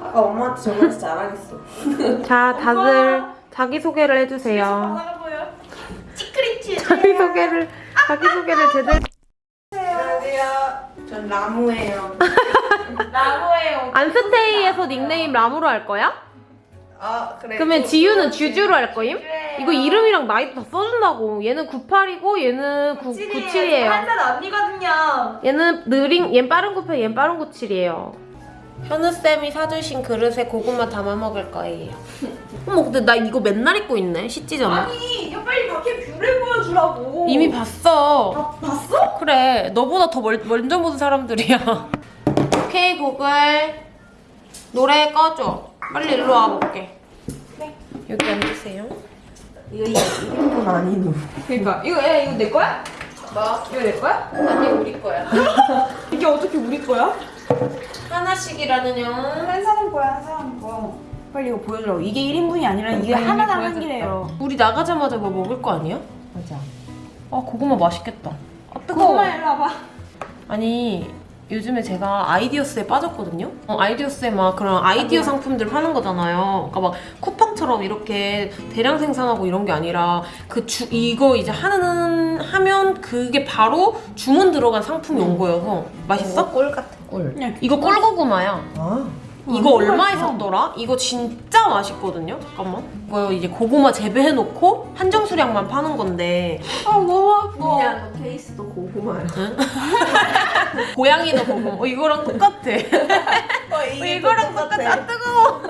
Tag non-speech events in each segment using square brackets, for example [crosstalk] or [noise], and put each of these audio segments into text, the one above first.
아까 엄마한테 전화해서 잘하겠어. 자, 다들 자기소개를 해주세요. 시크릿 [laughs] 자기소개를, 자기소개를 제대로. 안녕하세요. 전 라무예요. [laughs] 나무예요. 안스테이에서 닉네임 라무로 할 거야? 아 그래. 그러면 지유는 주주로 할 거임? 이거 이름이랑 나이도 다 써준다고. 얘는 98이고 얘는 9, 97이에요. 한살 언니거든요. 얘는 느린, 얘는 빠른 98, 얘는 빠른 97이에요. 현우쌤이 사주신 그릇에 고구마 담아 먹을 거예요. 어머, 근데 나 이거 맨날 입고 있네, 전에. 아니, 이거 빨리 밖에 view를 보여주라고. 이미 봤어. 아, 봤어? 그래, 너보다 더 멀, 먼저 보는 사람들이야. 오케이, 구글. 노래 꺼줘. 빨리 일로 와볼게. 네. 여기 앉으세요. 이거 1인분 아니누. 그러니까 이거 야 이거 내 거야? 뭐? 이거 내 거야? 아니, 우리 거야. [laughs] 이게 어떻게 우리 거야? 하나씩이라는요. 한 사람 거야 한 사람 거. 빨리 이거 보여주라고. 이게 1인분이 아니라 이게 하나당. 한 개래요. 우리 나가자마자 뭐 먹을 거 아니야? 맞아. 아, 고구마 맛있겠다. 아, 고구마 일로 와봐. 아니 요즘에 제가 아이디어스에 빠졌거든요. 어, 아이디어스에 막 그런 아이디어 상품들 파는 거잖아요. 그러니까 막 쿠팡처럼 이렇게 대량 생산하고 이런 게 아니라 그 주 이거 이제 하는 하면 그게 바로 주문 들어간 상품이 온 거여서 맛있어? 꿀 같은 꿀. 그냥 이거 꿀고구마야. 아. 이거 어, 얼마에. 샀더라? 이거 진짜 맛있거든요. 잠깐만. 이거 이제 고구마 재배해놓고 한정 수량만 파는 건데 아 너무 아파. 그냥 너 케이스도 고구마야. [laughs] 고양이도 고구마. 어, 이거랑 똑같아. [laughs] 어, 이거랑 똑같아. 아, 뜨거워.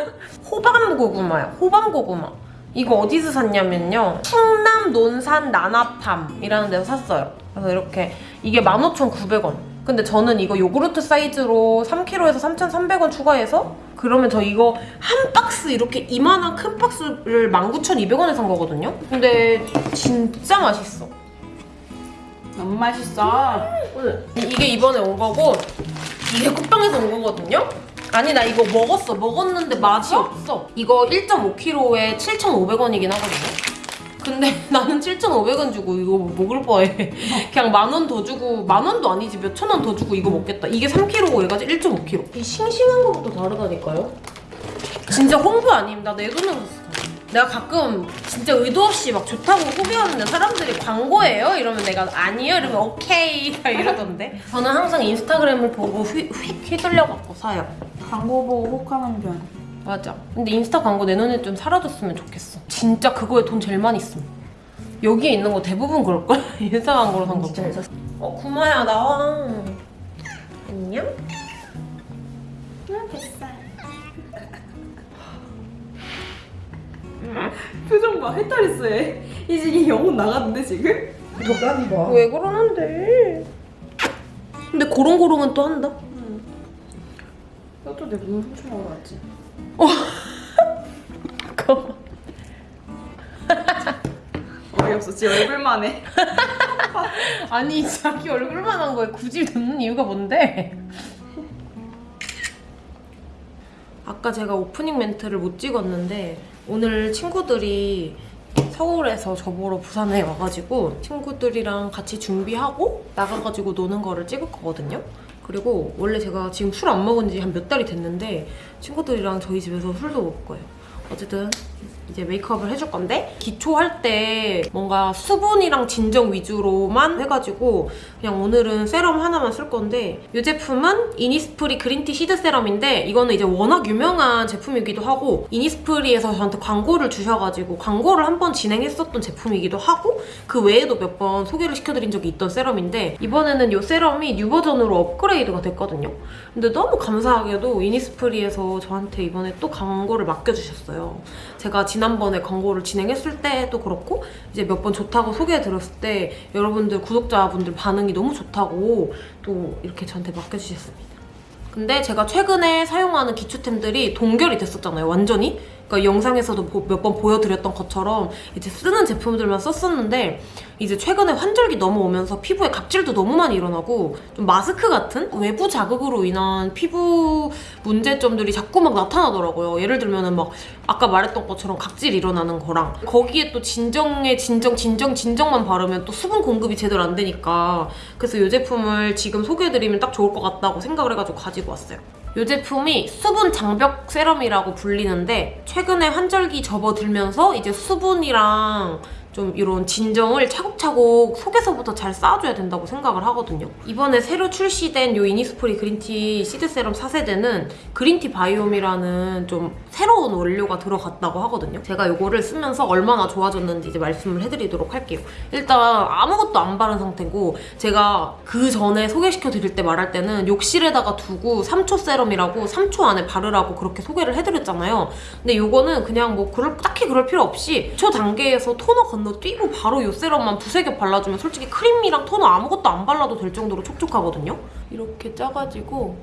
호밤 고구마야. 호밤 고구마. 이거 어디서 샀냐면요. 충남 논산 나나팜이라는 데서 샀어요. 그래서 이렇게 이게 15,900원. 근데 저는 이거 요구르트 사이즈로 3kg에서 3,300원 추가해서 그러면 저 이거 한 박스 이렇게 이만한 큰 박스를 19,200원에 산 거거든요. 근데 진짜 맛있어. 너무 맛있어. 이- 이게 이번에 온 거고 이게 쿠팡에서 온 거거든요? 아니 나 이거 먹었어 먹었는데 맛이 없어 이거 1.5kg에 7,500원이긴 하거든요 근데 [laughs] 나는 7,500원 주고 이거 먹을 바에. [laughs] 그냥 만 원 더 주고 만 원도 아니지. 몇 천 원 더 주고 이거 먹겠다. 이게 3kg고 얘가 1.5kg 이 싱싱한 거부터 다르다니까요? 진짜 홍보 아님. 나내 돈으로 샀어. 내가 가끔 진짜 의도 없이 막 좋다고 소개하는데 사람들이 광고예요? 이러면 내가 아니요? 이러면 오케이. [laughs] 다 이러던데. 저는 항상 인스타그램을 보고 휙, 휙 휘둘려갖고 사요. 광고 보고 혹하는 편. 맞아 근데 인스타 광고 내 눈에 좀 사라졌으면 좋겠어 진짜 그거에 돈 제일 많이 씀 여기에 있는 거 대부분 그럴걸? [laughs] 인스타 광고로 산 거. 진짜. 어 구마야 나와 안녕? 뱃살. 표정 봐. 헤타리스 해. 이제 영혼 나갔는데 지금? 도가니 봐. 왜 그러는데 근데 고롱고롱은 또 한다 너도 내 눈을 훔쳐 먹으러 왔지. [laughs] 그거 어이없어. [laughs] 지 얼굴만 해. [laughs] 아니 자기 얼굴만 한 거에 굳이 듣는 이유가 뭔데? 아까 제가 오프닝 멘트를 못 찍었는데 오늘 친구들이 서울에서 저보러 부산에 와가지고 친구들이랑 같이 준비하고 나가가지고 노는 거를 찍을 거거든요. 그리고 원래 제가 지금 술 안 먹은 지 한 몇 달이 됐는데 친구들이랑 저희 집에서 술도 먹을 거예요. 어쨌든 이제 메이크업을 해줄 건데 기초할 때 뭔가 수분이랑 진정 위주로만 해가지고 그냥 오늘은 세럼 하나만 쓸 건데 이 제품은 이니스프리 그린티 시드 세럼인데 이거는 이제 워낙 유명한 제품이기도 하고 이니스프리에서 저한테 광고를 주셔가지고 광고를 한 번 진행했었던 제품이기도 하고 그 외에도 몇 번 소개를 시켜드린 적이 있던 세럼인데 이번에는 이 세럼이 new 버전으로 업그레이드가 됐거든요. 근데 너무 감사하게도 이니스프리에서 저한테 이번에 또 광고를 맡겨주셨어요 제가 지난번에 광고를 진행했을 때도 그렇고 이제 몇 번 좋다고 소개해드렸을 때 여러분들 구독자분들 반응이 너무 좋다고 또 이렇게 저한테 맡겨주셨습니다. 근데 제가 최근에 사용하는 기초템들이 동결이 됐었잖아요, 완전히. 그러니까 영상에서도 몇 번 보여드렸던 것처럼 이제 쓰는 제품들만 썼었는데 이제 최근에 환절기 넘어오면서 피부에 각질도 너무 많이 일어나고 좀 마스크 같은 외부 자극으로 인한 피부 문제점들이 자꾸 막 나타나더라고요. 예를 들면은 막 아까 말했던 것처럼 각질 일어나는 거랑 거기에 또 진정에 진정 진정 진정만 바르면 또 수분 공급이 제대로 안 되니까 그래서 이 제품을 지금 소개해드리면 딱 좋을 것 같다고 생각을 해가지고 가지고 왔어요. 이 제품이 수분 장벽 세럼이라고 불리는데 최근에 환절기 접어들면서 이제 수분이랑 좀 이런 진정을 차곡차곡 속에서부터 잘 쌓아줘야 된다고 생각을 하거든요. 이번에 새로 출시된 이 이니스프리 그린티 시드 세럼 4세대는 green tea biome이라는 좀 새로운 원료가 들어갔다고 하거든요. 제가 이거를 쓰면서 얼마나 좋아졌는지 이제 말씀을 해드리도록 할게요. 일단 아무것도 안 바른 상태고 제가 그 전에 소개시켜 드릴 때 말할 때는 욕실에다가 두고 3초 세럼이라고 3초 안에 바르라고 그렇게 소개를 해드렸잖아요. 근데 이거는 그냥 뭐 그럴, 딱히 그럴 필요 없이 초 단계에서 토너 건너 뛰고 바로 이 세럼만 두세 개 발라주면 솔직히 크림이랑 토너 아무것도 안 발라도 될 정도로 촉촉하거든요. 이렇게 짜가지고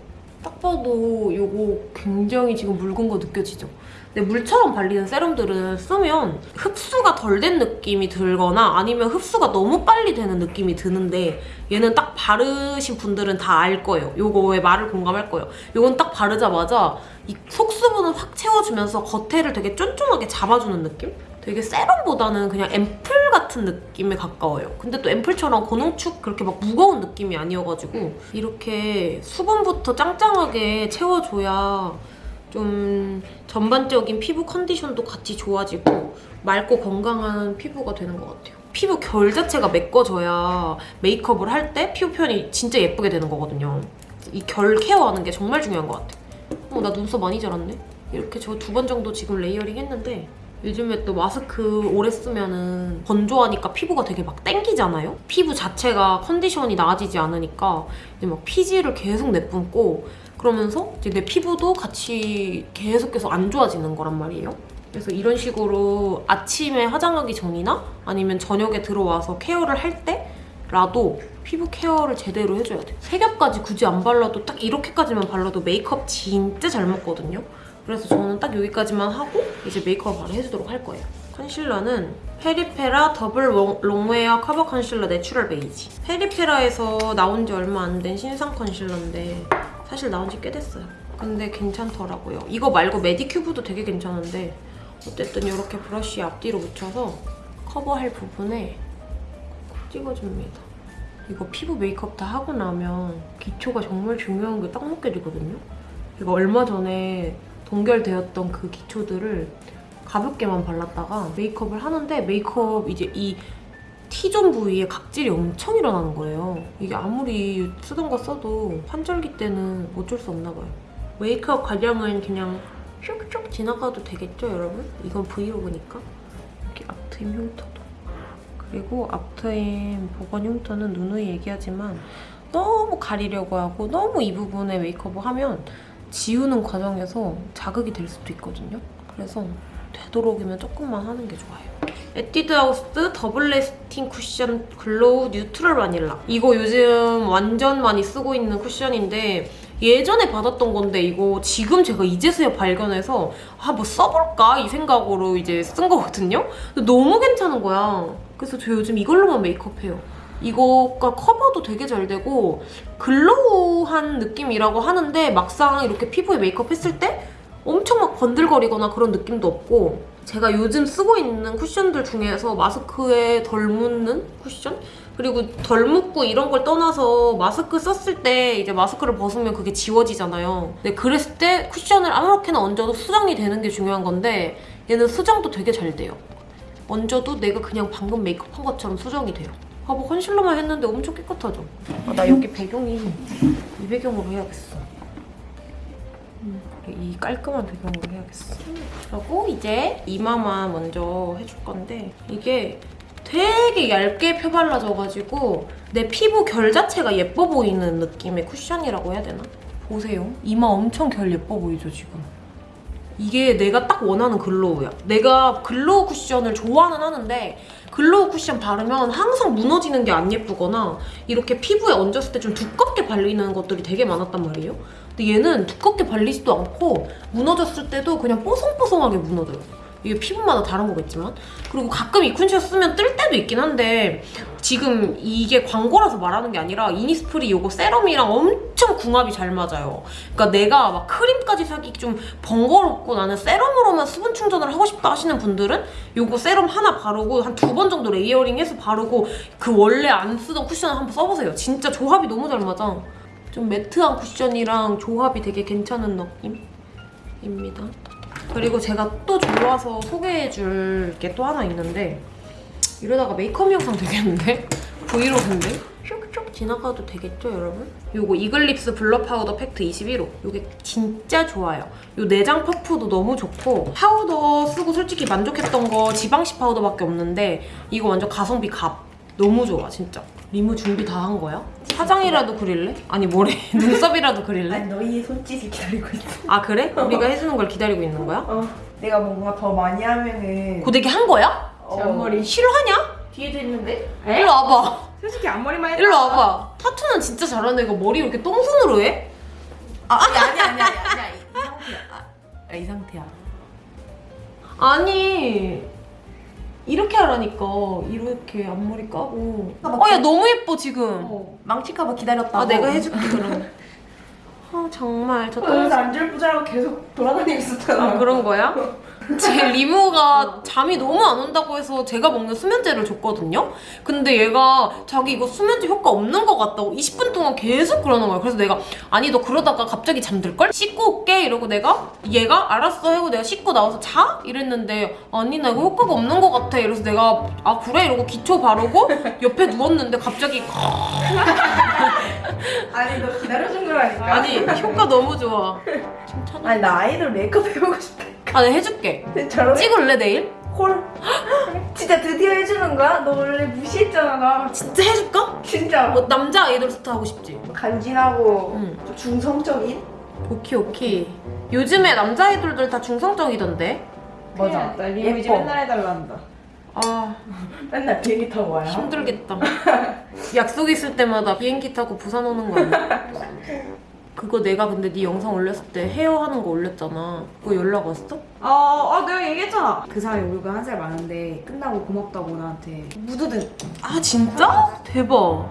딱 봐도 이거 굉장히 지금 묽은 거 느껴지죠? 근데 물처럼 발리는 세럼들은 쓰면 흡수가 덜 된 느낌이 들거나 아니면 흡수가 너무 빨리 되는 느낌이 드는데 얘는 딱 바르신 분들은 다 알 거예요. 요거에 말을 공감할 거예요. 요건 딱 바르자마자 이 속수분을 확 채워주면서 겉에를 되게 쫀쫀하게 잡아주는 느낌? 되게 세럼보다는 그냥 앰플 같은 느낌에 가까워요. 근데 또 앰플처럼 고농축 그렇게 막 무거운 느낌이 아니어가지고 이렇게 수분부터 짱짱하게 채워줘야 좀 전반적인 피부 컨디션도 같이 좋아지고 맑고 건강한 피부가 되는 것 같아요. 피부 결 자체가 메꿔져야 메이크업을 할 때 피부 표현이 진짜 예쁘게 되는 거거든요. 이 결 care하는 게 정말 중요한 것 같아요. 어, 나 눈썹 많이 자랐네? 이렇게 저 두 번 정도 지금 layering 했는데 요즘에 또 마스크 오래 쓰면은 건조하니까 피부가 되게 막 땡기잖아요? 피부 자체가 컨디션이 나아지지 않으니까 이제 막 피지를 계속 내뿜고 그러면서 이제 내 피부도 같이 계속해서 안 좋아지는 거란 말이에요. 그래서 이런 식으로 아침에 화장하기 전이나 아니면 저녁에 들어와서 care를 할 때라도 피부 care를 제대로 해줘야 돼. 세 겹까지 굳이 안 발라도 딱 이렇게까지만 발라도 메이크업 진짜 잘 먹거든요. 그래서 저는 딱 여기까지만 하고 이제 메이크업 바로 해주도록 할 거예요. 컨실러는 페리페라 더블 롱- 롱웨어 커버 컨실러 내추럴 베이지. 페리페라에서 나온 지 얼마 안 된 신상 컨실러인데 사실 나온 지 꽤 됐어요. 근데 괜찮더라고요. 이거 말고 메디큐브도 되게 괜찮은데 어쨌든 이렇게 브러쉬 앞뒤로 묻혀서 커버할 부분에 콕 찍어줍니다. 이거 피부 메이크업 다 하고 나면 기초가 정말 중요한 게 딱 느껴지거든요. 이거 얼마 전에 동결되었던 그 기초들을 가볍게만 발랐다가 메이크업을 하는데 메이크업 이제 이 T존 부위에 각질이 엄청 일어나는 거예요. 이게 아무리 쓰던 거 써도 환절기 때는 어쩔 수 없나 봐요. 메이크업 과정은 그냥 슉슉 지나가도 되겠죠, 여러분? 이건 브이로그니까. 이렇게 앞트임 흉터도. 그리고 앞트임 복원 흉터는 누누이 얘기하지만 너무 가리려고 하고 너무 이 부분에 메이크업을 하면 지우는 과정에서 자극이 될 수도 있거든요. 그래서 되도록이면 조금만 하는 게 좋아요. 에뛰드 하우스 더블 래스팅 쿠션 글로우 뉴트럴 바닐라. 이거 요즘 완전 많이 쓰고 있는 쿠션인데 예전에 받았던 건데 이거 지금 제가 이제서야 발견해서 아 뭐 써볼까 이 생각으로 이제 쓴 거거든요. 너무 괜찮은 거야. 그래서 저 요즘 이걸로만 메이크업해요. 이거가 커버도 되게 잘 되고 글로우한 느낌이라고 하는데 막상 이렇게 피부에 메이크업 했을 때 엄청 막 번들거리거나 그런 느낌도 없고 제가 요즘 쓰고 있는 쿠션들 중에서 마스크에 덜 묻는 쿠션? 그리고 덜 묻고 이런 걸 떠나서 마스크 썼을 때 이제 마스크를 벗으면 그게 지워지잖아요. 근데 그랬을 때 쿠션을 아무렇게나 얹어도 수정이 되는 게 중요한 건데 얘는 수정도 되게 잘 돼요. 얹어도 내가 그냥 방금 메이크업 한 것처럼 수정이 돼요. 봐봐 컨실러만 했는데 엄청 깨끗하죠? 아, 나 여기 배경이 이 배경으로 해야겠어. 음, 이 깔끔한 배경으로 해야겠어. 그리고 이제 이마만 먼저 해줄 건데 이게 되게 얇게 펴발라져가지고 내 피부 결 자체가 예뻐 보이는 느낌의 쿠션이라고 해야 되나? 보세요. 이마 엄청 결 예뻐 보이죠, 지금? 이게 내가 딱 원하는 glow야. 내가 glow 쿠션을 좋아는 하는데 glow 쿠션 바르면 항상 무너지는 게 안 예쁘거나 이렇게 피부에 얹었을 때 좀 두껍게 발리는 것들이 되게 많았단 말이에요. 근데 얘는 두껍게 발리지도 않고 무너졌을 때도 그냥 뽀송뽀송하게 무너져요. 이게 피부마다 다른 거겠지만 그리고 가끔 이 쿠션 쓰면 뜰 때도 있긴 한데 지금 이게 광고라서 말하는 게 아니라 이니스프리 요거 세럼이랑 엄청 궁합이 잘 맞아요. 그러니까 내가 막 크림까지 사기 좀 번거롭고 나는 세럼으로만 수분 충전을 하고 싶다 하시는 분들은 요거 세럼 하나 바르고 한 두 번 정도 레이어링해서 바르고 그 원래 안 쓰던 쿠션을 한번 써보세요. 진짜 조합이 너무 잘 맞아. 좀 매트한 쿠션이랑 조합이 되게 괜찮은 느낌입니다. 그리고 제가 또 좋아서 소개해줄 게 또 하나 있는데 이러다가 메이크업 영상 되겠는데? [laughs] 브이로그인데? 슉슉 지나가도 되겠죠, 여러분? 요거 이글립스 블러 파우더 팩트 21호. 요게 진짜 좋아요. 요 내장 퍼프도 너무 좋고 파우더 쓰고 솔직히 만족했던 거 지방시 파우더밖에 없는데 이거 완전 가성비 갑. 너무 좋아, 진짜. 리무 준비 다 한 거야? 화장이라도 그릴래? 아니 뭐래? [laughs] 눈썹이라도 그릴래? 아니 너희 손짓을 기다리고 있어. 아 그래? [laughs] 우리가 해주는 걸 기다리고 있는 거야? 어. 내가 뭔가 더 많이 하면은 고데기 한 거야? 어. 제 앞머리 싫어하냐? 뒤에도 있는데? 일로 와봐. [laughs] 솔직히 앞머리만 해도 일로 와봐. 타투는 진짜 잘하는 애가 머리 왜 이렇게 똥손으로 해? 아, 아니, 아니, 아니, 아니, 아니, 이 상태야. 아, 이 상태야. 아니 이렇게 하라니까 이렇게 앞머리 까고 아, 어야 너무 예뻐 지금 어, 망칠까봐 기다렸다고. 아 내가 해줄게 그럼 [laughs] 아 정말 저 똥... 그래서 안절부절하고 계속 돌아다니고 있었잖아. 아 그런 거야? [laughs] 제 [laughs] 리무가 잠이 너무 안 온다고 해서 제가 먹는 수면제를 줬거든요? 근데 얘가 자기 이거 수면제 효과 없는 것 같다고 20분 동안 계속 그러는 거야. 그래서 내가 아니 너 그러다가 갑자기 잠들걸? 씻고 올게 이러고 내가 얘가 알았어 하고 내가 씻고 나와서 자? 이랬는데 아니 나 이거 효과가 없는 것 같아. 이래서 내가 아 그래? 이러고 기초 바르고 옆에 누웠는데 갑자기 [laughs] 아니 너 기다려준 거라니까. 아니 효과 너무 좋아. [laughs] 아니 나 아이돌 메이크업 해보고 싶다. 아 내가 해줄게. 저런 찍을래 내일? 콜. [gasps] 진짜 드디어 해주는 거야? 너 원래 무시했잖아 나. 진짜 해줄까? 진짜. 뭐 남자 아이돌 스타 하고 싶지? 간지나고 응. 좀 중성적인? 오케이 오케이 요즘에 남자 아이돌들 다 중성적이던데 맞아. 나 리무 이제. 맨날 해달란다. 아 [laughs] 맨날 비행기 타고 와요. 힘들겠다 [laughs] 약속 있을 때마다 비행기 타고 부산 오는 거 아니야? [laughs] 그거 내가 근데 네 영상 올렸을 때 헤어 하는 거 올렸잖아 그거 연락 왔어? 어, 어 내가 얘기했잖아. 그 사람이 우리가 한 살 많은데 끝나고 고맙다고 나한테 무드등. 아 진짜? 대박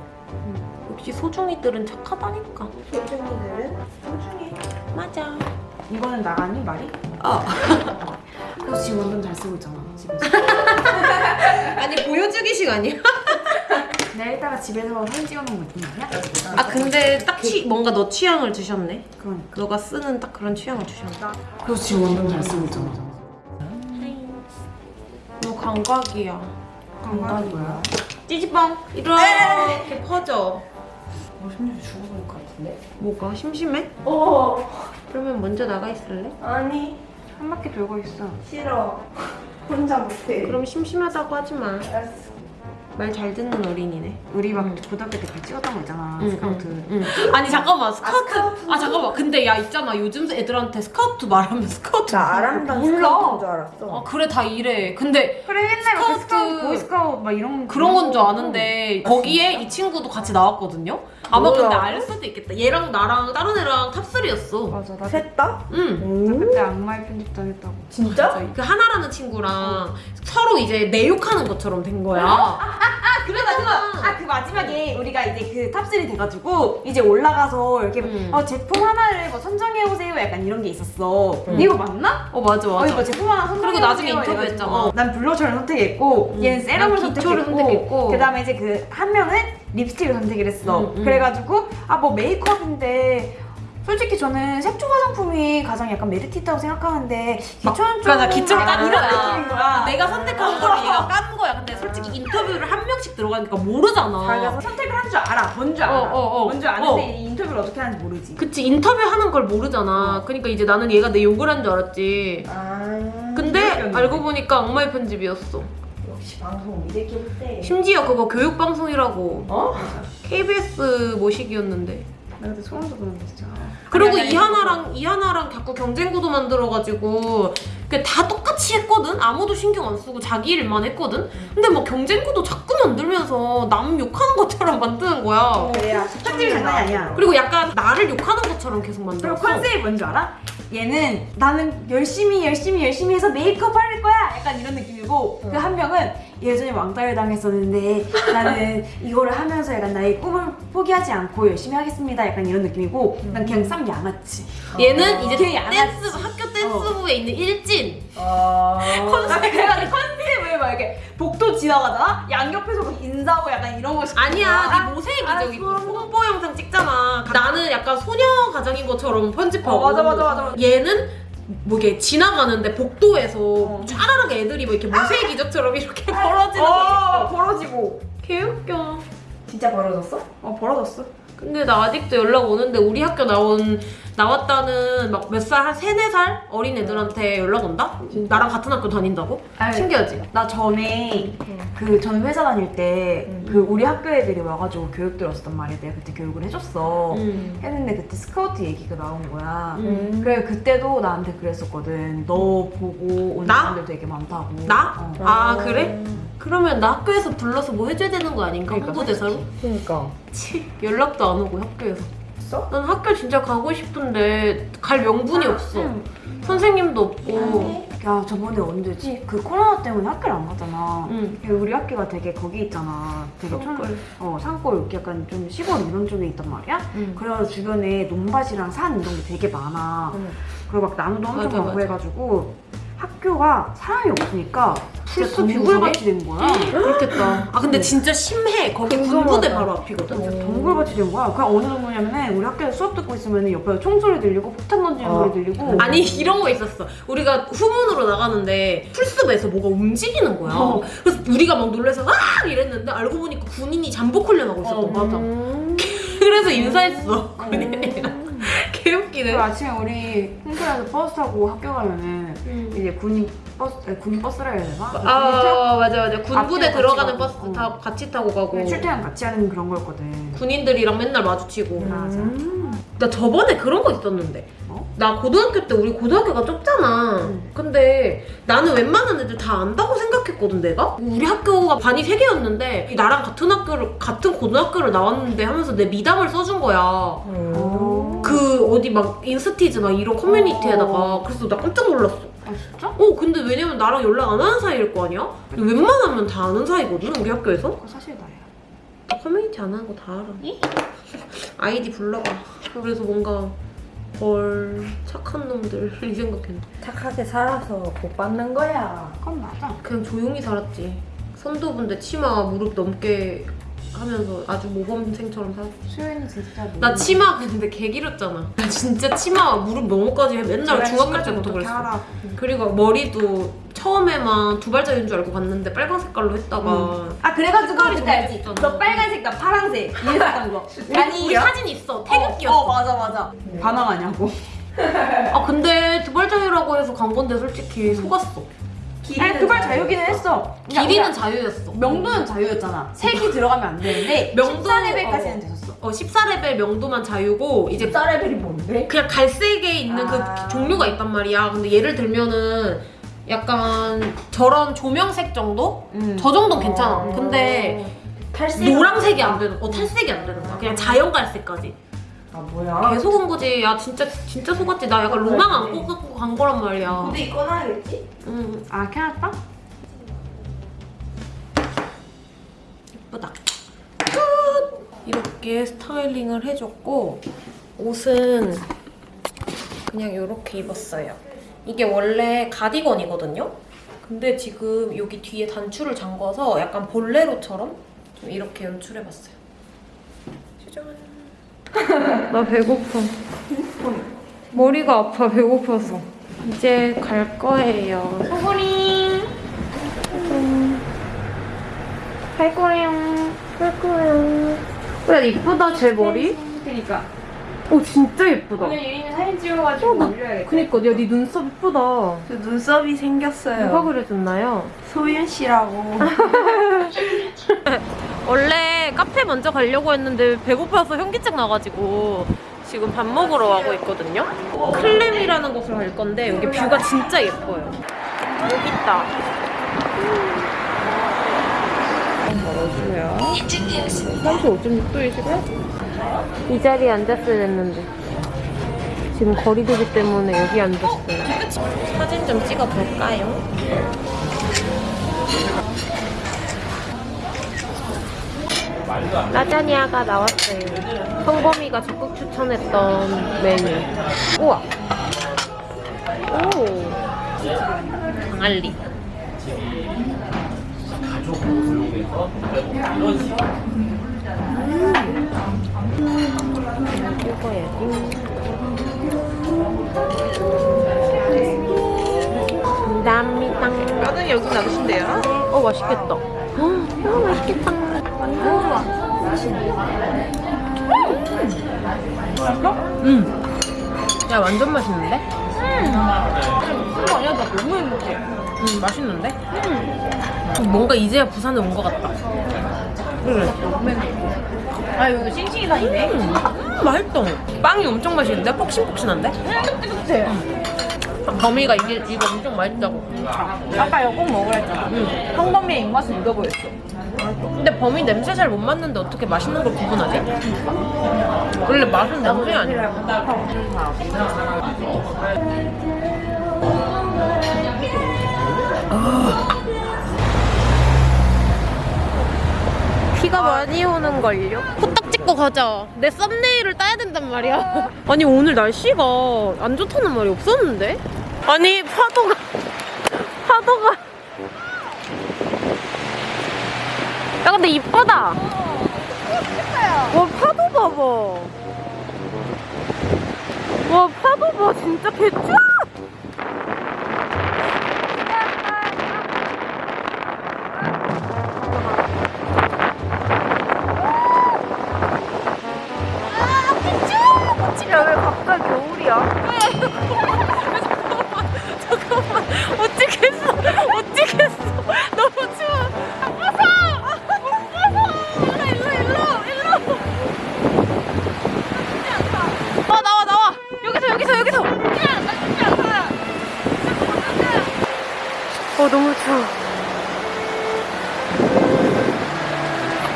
역시 소중이들은 착하다니까 소중이들은 소중해. 맞아 이거는 나가니 말이? 아 그래서 지금 완전 잘 쓰고 있잖아 집에서. [laughs] 아니 보여주기식 아니야? 내가 이따가 집에서 사진 찍어놓은 거좀 아니야? 아 근데 딱 취, 뭔가 너 취향을 주셨네 그러니까. 너가 쓰는 딱 그런 취향을 주셨네 그래서 지금 완전 잘 쓰고 있잖아. 너 감각이야 건강이 뭐야? 찌찌뽕 이렇게 퍼져 어, 심지어 죽어버릴 것 같은데? 뭐가 심심해? 어, 그러면 먼저 나가 있을래? 아니, 한 바퀴 돌고 있어. 싫어. 혼자 못해. 그럼 심심하다고 하지 마. 알았어. 말 잘 듣는 어린이네. 우리 막 응. 고등학교 때 같이 찍었던 거 있잖아. 응, 스카우트. 응, 응. 아니 잠깐만 스카우트. 스카우트. 아 잠깐만. 근데 야 있잖아 요즘 애들한테 스카우트 말하면 스카우트. 나 아람단 몰라. 줄 알았어. 아 그래 다 이래. 근데 그래 옛날에 막 스카우트. 스카우트, 보이스카우트 막 이런 그런 건 줄 아는데 거기에 이 친구도 같이 나왔거든요. 아마 뭐야? 근데 알 수도 있겠다. 얘랑 나랑 다른 애랑 top3였어. 맞아 나, 셋 다? 응. 나 오. 그때 악마의 편집 당했다고. 진짜? 그 하나라는 친구랑 서로 이제 내 욕하는 것처럼 된 거야. 아 그래 나 그거 아 그 마지막에 우리가 이제 그 top3 돼가지고 이제 올라가서 이렇게 음. 어 제품 하나를 뭐 선정해 오세요 약간 이런 게 있었어. 음. 이거 맞나? 어 맞아 어 맞아. 이거 제품 하나 선정해 그리고 나중에 오세요 인터뷰했잖아. 해가지고. 어, 난 blusher를 선택했고 음. 얘는 serum을 난 기초를 선택했고, 선택했고. 그다음에 이제 그 한 명은 립스틱을 선택을 했어. 음, 음. 그래가지고 아 뭐 메이크업인데. 솔직히 저는 색조 화장품이 가장 약간 메리트 있다고 생각하는데 기초는 좀 맞아 기초 깐 약간 거야. 이런 느낌인 거야. 내가 선택한 거를 얘가 깐 거야. 근데 솔직히 인터뷰를 한 명씩 들어가니까 모르잖아. 자기가 선택을 한 줄 알아. 뭔 줄 알아. 어, 어, 어. 뭔줄 아는데 어. 이 인터뷰를 어떻게 하는지 모르지. 그치 인터뷰 하는 걸 모르잖아. 그러니까 이제 나는 얘가 내 욕을 한 줄 알았지. 아. 근데. 알고 보니까 악마의 편집이었어. 방송 믿을게 못해. 심지어 그거 교육 방송이라고 어? KBS 모식이었는데. 나 그때 소름 돋았는데 진짜. 그리고 이하나랑 이하나랑 자꾸 경쟁 구도 만들어가지고 그다 똑같이 했거든. 아무도 신경 안 쓰고 자기 일만 했거든. 근데 막 경쟁 구도 자꾸 만들면서 남 욕하는 것처럼 만드는 거야. 그래야 편집이 장난이 아니야. 그리고 약간 나를 욕하는 것처럼 계속 그리고 만들었어. 컨셉이 뭔줄 알아? 얘는 나는 열심히 열심히 열심히 해서 메이크업 할 거야 약간 이런 느낌이고 응. 그한 명은 예전에 왕따를 당했었는데 나는 [laughs] 이거를 하면서 약간 나의 꿈을 포기하지 않고 열심히 하겠습니다 약간 이런 느낌이고 난 그냥 쌈 양아치 얘는 이제 되게 댄스 양아치. 학교 댄스부에 있는 일진. 어. 나 그래가지고 컨셉을 막 이렇게 복도 지나가잖아? 양옆에서 막 인사하고 약간 이런 거 아니야. 네 모세기 아, 그럼. 홍보 영상 찍잖아. 나는 약간 소녀 가정인 것처럼 편집하고. 어, 맞아, 맞아, 맞아. 얘는 뭐 이게 지나가는데 복도에서 어. 쫘라락 애들이 뭐 이렇게 모세기 기적처럼 이렇게 벌어지는 어, 거. 벌어지고 개웃겨. 진짜 벌어졌어? 어 벌어졌어 근데 나 아직도 연락 오는데 우리 학교 나온 나왔다는 막 몇 살 한 세네 살 어린 애들한테 연락 온다? 나랑 같은 학교 다닌다고? 아니, 신기하지? 나 전에 그전 회사 다닐 때그 우리 학교 애들이 와가지고 교육 들었었단 말이야 내가 그때 교육을 해줬어 음. 했는데 그때 스카우트 얘기가 나온 거야 음. 그래 그때도 나한테 그랬었거든 너 보고 온 나? 사람들 되게 많다고 나? 어. 아 그래? 그러면 나 학교에서 불러서 뭐 해줘야 되는 거 아닌가? 그러니까, 홍보대사로? 그러니까. 치 연락도 안 오고 학교에서 있어? 난 학교 진짜 가고 싶은데 갈 명분이 없어 응. 선생님도 없고 야 저번에 언제지? 그 코로나 때문에 학교를 안 갔잖아 응. 우리 학교가 되게 거기 있잖아 되게 촌, 산골. 어, 산골 이렇게 약간 좀 시골 이런 쪽에 있단 말이야 응. 그래서 주변에 논밭이랑 산 이런 게 되게 많아 응. 그리고 막 나무도 엄청 많고. 해가지고 학교가 사람이 없으니까 풀숲이 동굴밭이 된 거야 그렇겠다 아 근데 진짜 심해 거기 군부대 바로 앞이거든 진짜 동굴밭이 된 거야 그냥 어느 정도냐면은 우리 학교에서 수업 듣고 있으면 옆에 총소리 들리고 폭탄 던지는 어. 소리 들리고 아니 이런 거 있었어. 우리가 후문으로 나가는데 풀숲에서 뭐가 움직이는 거야. 어. 그래서 우리가 막 놀라서 아 이랬는데 알고 보니까 군인이 잠복 훈련하고 있었던 어, 거야. 맞아. [laughs] 그래서 인사했어. 군인이랑. 개웃기네. 그 아침에 우리 홍대에서 버스 타고 학교 가면은 음. 이제 군인 버스 아니, 군인 버스라 해야 되나? 아 맞아 맞아. 군부대 들어가는 버스 가고. 타 같이 타고 가고 그 출퇴근 같이 하는 그런 거였거든. 군인들이랑 맨날 마주치고. 맞아. 나 저번에 그런 거 있었는데. 어? 나 고등학교 때 우리 고등학교가 좁잖아. 응. 근데 나는 웬만한 애들 다 안다고 생각했거든 내가. 우리 학교가 반이 세 개였는데 나랑 같은 학교를 같은 고등학교를 나왔는데 하면서 내 미담을 써준 거야. 어. 그 어디 막 인스티즈 막 이런 커뮤니티에다가 그래서 나 깜짝 놀랐어. 아 진짜? 어 근데 왜냐면 나랑 연락 안 하는 사이일 거 아니야? 웬만하면 다 아는 사이거든 우리 학교에서. 그거 사실 나야. 나 커뮤니티 안 하는 거 다 알아. [laughs] 아이디 불러봐. 그래서 뭔가 헐 착한 놈들 [laughs] 이 생각했네. 착하게 살아서 복 받는 거야. 그건 맞아. 그냥 조용히 살았지. 선도분들 치마 무릎 넘게 하면서 아주 모범생처럼 살았어. 수요일은 진짜 뭐. 나 치마 근데 개 길었잖아. 나 진짜 치마 무릎 넘어까지 맨날 중학교 때부터 그랬어. 알아. 그리고 머리도 처음에만 두 발자인 줄 알고 갔는데 빨간 색깔로 했다가 아 그래가지고 그때 알지? 너 빨간색 나 파란색 이랬던 거. [laughs] 우리, 우리 사진 있어. 태극기였어. 어, 어 맞아 맞아. 반항하냐고. 아 근데 두 발자유라고 해서 간 건데 솔직히 속았어. 아니 두발 자유기는 했어. 길이는 자유였어. 명도는 자유였잖아. 색이 들어가면 안 되는데 [laughs] 명도- 14레벨까지는 됐었어. 어 14레벨 명도만 자유고 이제 쌀레벨이 뭔데? 그냥 갈색에 있는 아. 그 종류가 있단 말이야. 근데 예를 들면은 약간 저런 조명색 정도? 음. 저 정도는 괜찮아. 근데 탈색. 노란색이 안 되는, 어 탈색이 안 되는 거야. 그냥 자연 갈색까지. 아 뭐야? 계속 온 거지. 야 진짜 진짜 속았지. 나 약간 로망 안고 갖고 간 거란 말이야. 근데 이거 나야겠지? 응아 캐났다? 예쁘다. 끝! 이렇게 스타일링을 해줬고 옷은 그냥 이렇게 입었어요. 이게 원래 가디건이거든요. 근데 지금 여기 뒤에 단추를 잠궈서 약간 볼레로처럼 좀 이렇게 연출해봤어요. 짜잔. [laughs] 나 배고파. 머리가 아파 배고파서. 이제 갈 거예요. 소고링. 갈 거예요. 갈 거예요. 야 이쁘다 제 머리. 그니까. 오 진짜 예쁘다. 오늘 유림이 사진 찍어가지고 어, 나- 올려야겠다. 그니까 야네 눈썹 예쁘다. 저 눈썹이 생겼어요. 누가 그려줬나요? 소윤 씨라고. [laughs] [laughs] 원래 카페 먼저 가려고 했는데 배고파서 현기증 나가지고 지금 밥 먹으러 가고 있거든요. 클램이라는 곳을 갈 건데 여기 뷰가 진짜 예뻐요. 여기 있다. 뭐야? 35.6도이시고 이 자리에 앉았어야 됐는데 지금 거리두기 때문에 여기 앉았어요. 사진 좀 찍어볼까요? 라자니아가 나왔어요. 성범이가 적극 추천했던 메뉴. 우와. 오. 강알리. 감사합니다. 뼈는 여기 놔두신대요. 어 맛있겠다. 어 맛있겠다. 음. 야 완전 맛있는데? 그거 아니야? 나 너무 행복해. 음 맛있는데? 음. 뭔가 이제야 부산에 온 것 같다. 그래. 아, 여기 싱싱이 다니네. 음, 맛있다. 빵이 엄청 맛있는데? 폭신폭신한데? 뜨뜻해. 범이가 이게 이거 엄청 맛있다고. 아까 이거 꼭 먹으라 했잖아. 응. 황범미의 입맛을 읽어보였어. 근데 범이 냄새 잘 못 맡는데 어떻게 맛있는 걸 구분하지? 원래 맛은 냄새 아니야. 비가 많이 오는 걸요? 코딱 찍고 가자. 내 썸네일을 따야 된단 말이야. [laughs] 아니 오늘 날씨가 안 좋다는 말이 없었는데? 아니 파도가 파도가 야 근데 이쁘다. 와 파도 봐봐. 와 파도 봐 진짜 개쭈.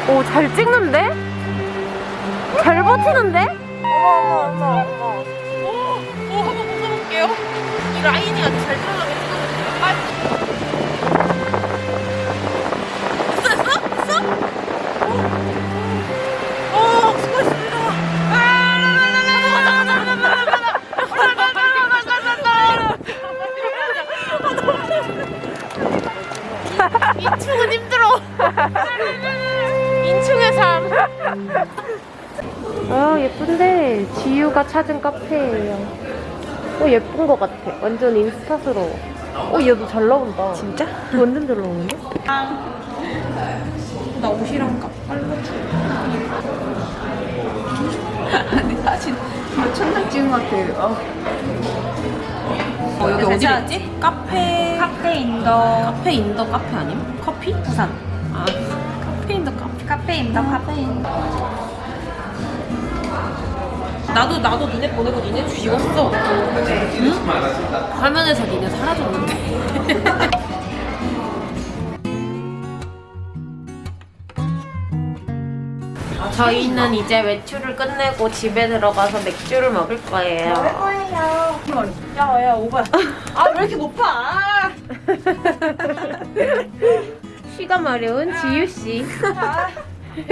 오 잘 찍는데? 잘 버티는데? 어머 어머 어머 어머. 오, 오 한번 벗어볼게요. 이 라인이 아주 잘 들어가게 찍어주세 인충의 삶. 아 예쁜데 지유가 찾은 카페예요. 어 예쁜 것 같아. 완전 인스타스러워. 어 얘도 잘 나온다. 진짜? 완전 잘 나오는데? 나 옷이랑 아니, 사진 이거 천장 찍은 것 같아. 어. 어, 여기 어디 지 카페. 카페 in the 카페 in the 카페 아님? 커피? 부산 아 카페. 카페 in the 카페 in the 나도 나도 니네 보내고 니네 죽었어. 응? 화면에서 니네 사라졌는데. [laughs] 저희는 이제 외출을 끝내고 집에 들어가서 맥주를 먹을 거예요. 야야 오바. 아 왜 이렇게 높아? [laughs] 쉬가 마려운 지유 씨.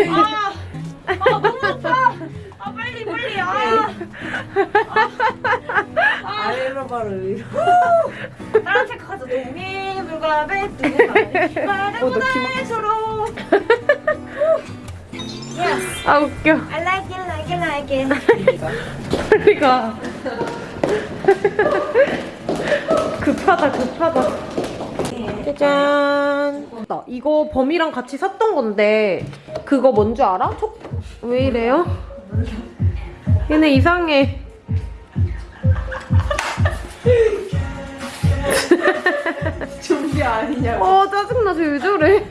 아, 아 너무 높아. 아 빨리 빨리 아. 아래로 바로 위로 다른 책 가서 동해물과 배뜨고 바다보다의 서로. 아 웃겨. I like it like it like it 빨리 가. 급하다 급하다. 짜잔. 나 이거 범이랑 같이 샀던 건데 그거 뭔 줄 알아? 촉... 왜 이래요? 얘네 이상해. [laughs] 준비 아니냐고. 어 짜증나 쟤 왜 저래?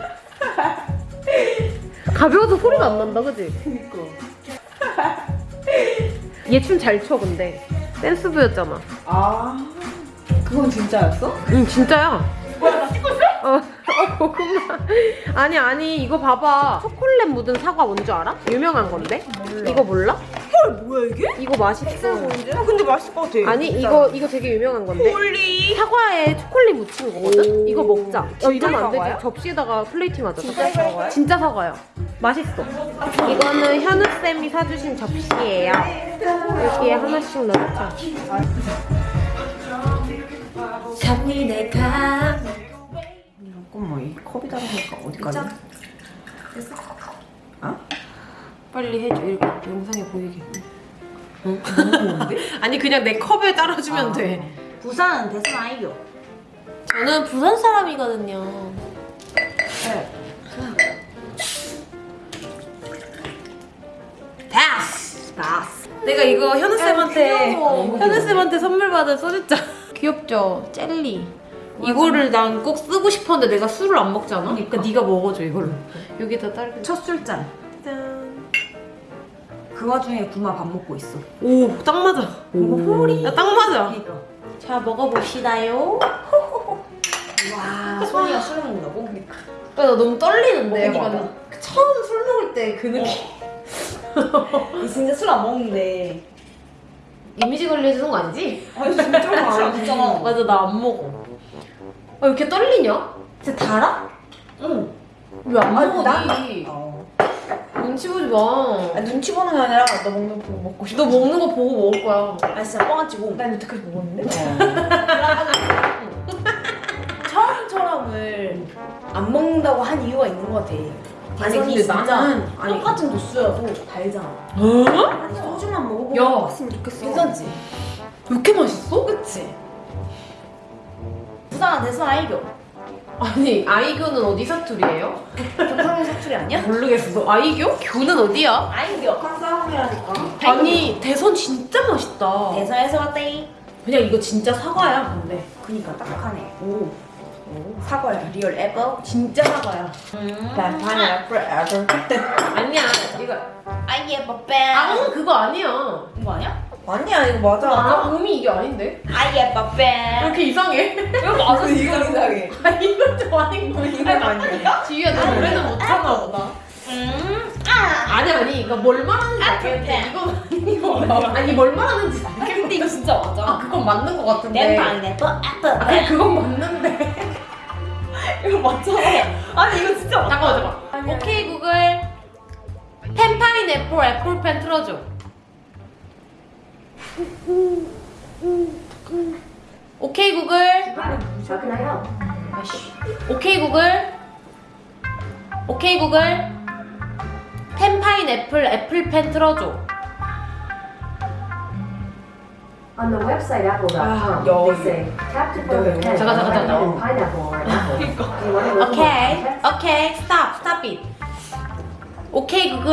가벼워서 소리가 안 난다 그지? [laughs] 얘춤 잘 춰 근데 댄스부였잖아. 아 그건 진짜였어? 응 진짜야. 어, 어 고구마. 아니 아니 이거 봐봐. 초콜릿 묻은 사과 뭔 줄 알아? 유명한 건데. 이거 몰라? 헐 뭐야 이게? 이거 맛있어. 아 근데 맛있을 것 같아. 아니 이거 이거 되게 유명한 건데. Holy. 사과에 초콜릿 묻힌 거거든? 이거 먹자. 어, 진짜 이러면 안 되지. 접시에다가 플레이팅 하자. 진짜 사과야? 진짜 사과야. 맛있어. 이거는 현우쌤이 사주신 접시예요. 여기에 하나씩 넣자. 잡니 내가 잠깐만 이 컵이 다르니까 어디까지? 자. 됐어? 어? 빨리 해줘 이렇게 영상에 보이게 너무 좋은데? [laughs] 아니 그냥 내 컵에 따라주면 아. 돼 부산 대선 아이교. 저는 부산 사람이거든요 네. 다스 나스. 내가 이거 현우 쌤한테 귀여워. 현우 쌤한테 선물 받은 소주잔 귀엽죠? 젤리 이거를 난 꼭 쓰고 싶었는데 내가 술을 안 먹잖아 그러니까 네가 먹어줘 이걸로 여기다 딸기 첫 술잔. 짠. 그 와중에 구마 밥 먹고 있어. 오, 딱 맞아. 오. 야, 딱 맞아. 그러니까. 자, 먹어봅시다요. 와 소리가 술 먹는다고? 야, 나 너무 떨리는데. 먹어봐. 약간 처음 술 먹을 때 그 느낌. 이 진짜 술 안 먹는데. 이미지 관리해주는 거 아니지? 아니 진짜 많아. [laughs] 맞아, 나 안 먹어. 아, 왜 이렇게 떨리냐? 진짜 달아? 응. 왜안 아, 먹어, 나- 니? 어. 눈치 보지 마. 아, 눈치 보는 게 아니라 너 먹는 거 먹고 싶어. 너 먹는 거 보고 먹을 거야. 아 진짜 뻥안 치고. 난 여태까지 먹었는데. [laughs] 처음처럼을 안 먹는다고 한 이유가 있는 것 같아. 아니, 근데 나는- 아니. 똑같은 도수여도 달잖아. 어? 아니 소주만 먹어보고 야. 봤으면 좋겠어. 괜찮지? 왜 이렇게 맛있어? 그치? 부산 대선 아이교. 아니, 아이교는 어디 사투리예요? 경상도 사투리 아니야? 모르겠어. 아이교? 교는 어디야? 아이교. 칸사홍이라니까. 아니 대선 진짜 맛있다. 대선에서 왔다이. 그냥 이거 진짜 사과야 근데. 그니까 딱딱하네. 오. 사과야. Real apple. 진짜 사과야. 난 pineapple apple. 아니야 이거 I have a pen. 아 그거 아니야. 이거 아니야? 아니야 이거 맞아. 아 음이 이게 아닌데? I have a pen. 이렇게 이상해? 이거 맞아 이거 이상해. 아 이건 좀 아닌 거 이거 아니야? 지유야 너 노래는 못하나 보다. 음. 아. 아니 아니 이거 뭘 말하는지 애플 알겠는데 이건 아니야. 아니 뭘 말하는지 알겠는데 이거 진짜 맞아. 아 그건 맞는 거 같은데. 내 pineapple apple. 아 그래 그건 맞는데. 이거 맞잖아. 아니 이거 진짜 맞아. 잠깐만 잠깐만. 오케이 구글 pen pineapple apple pen 틀어줘. 오케이 구글. 오케이 구글. 오케이 구글. pen pineapple apple pen 틀어줘. On the website apple.com, 여- they say tap to fill the pen 잠깐, 잠깐, 잠깐. pineapple or an apple. Do you want to listen 오케이. 구글.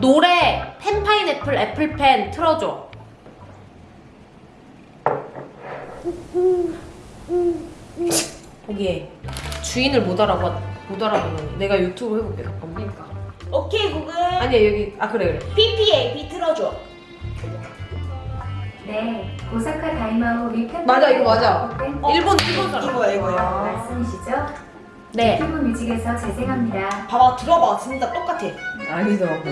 노래 pen pineapple apple pen 틀어줘. 보기에. 주인을 못 알아봐 못 알아보는 내가 유튜브 해볼게 잠깐만 그러니까. 오케이 구글. 아니야 여기 아 그래 그래 PPAP 틀어줘. 네, 고사카 다이마오 리펜 맞아, 이거 맞아. 펜 일본 일본 사람 이거야 이거야. 말씀이시죠? 네 유튜브 뮤직에서 재생합니다. 봐봐 들어봐 진짜 똑같아. 아니더라고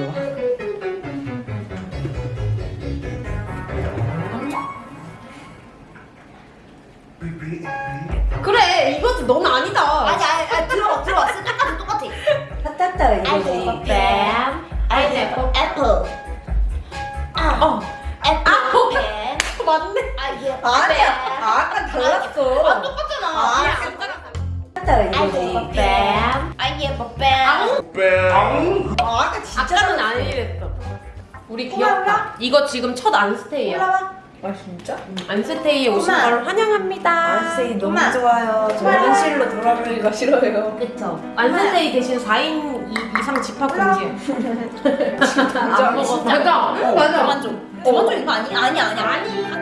그래 이거지 넌 아니다 아니 아니 아니 들어봐 들어봐 똑같아 똑같아. 타타타 이거지. 뽀빼. I have apple. 아. 어 apple pen. [laughs] 맞네 I have a pen. 아니야. 아, 아까 달랐어. 아 똑같잖아. 아, 타타타 아이예 이거지. 뽀빼. 아이예 뽀빼. 아, 아까 진짜. 아까는 아니랬어 우리 귀엽다 이거 지금 첫 안스테이야 올라와. 아 진짜? 안스테이에 오신. 걸 환영합니다 안세이 너무 엄마. 좋아요. 저 현실로 돌아가기가 싫어요. 그쵸 안스테이 대신 4인 이, 이상 집합 [laughs] 안 먹어 진짜. 맞아 맞아 그만 좀. 그만 좀 이거 아니 아니 아니 아니.